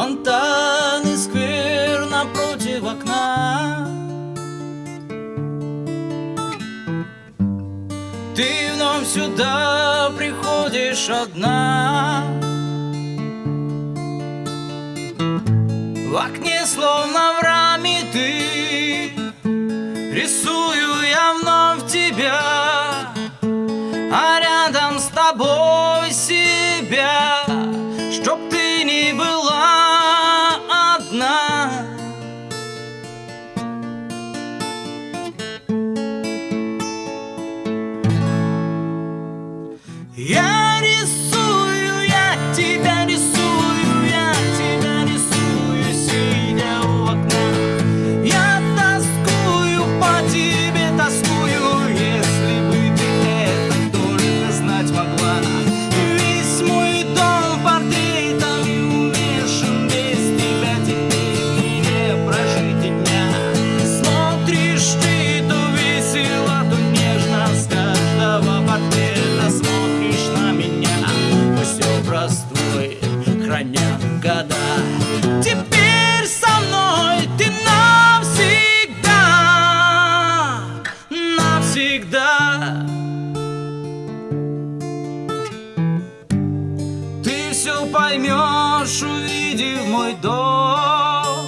Фонтан и сквер напротив окна. Ты вновь сюда приходишь одна. В окне словно Я рисую. Теперь со мной ты навсегда, навсегда. Ты все поймешь, увидев мой дом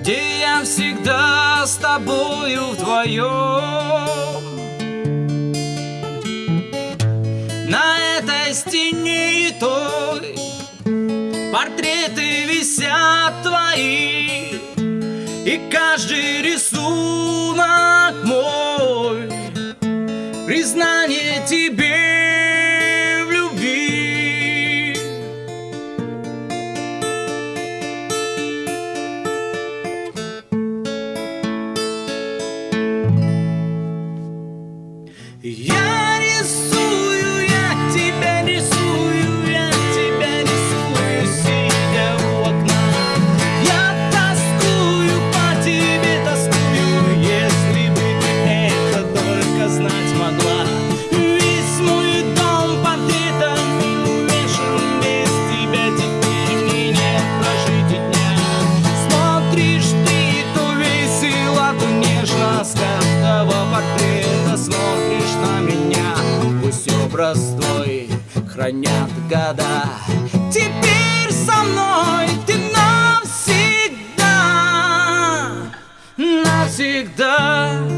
Где я всегда с тобою вдвоем На этой стене суетой Портреты висят твои И каждый рисунок мой. Признание тебе в любви. Я простой хранят года. Теперь со мной ты навсегда, навсегда.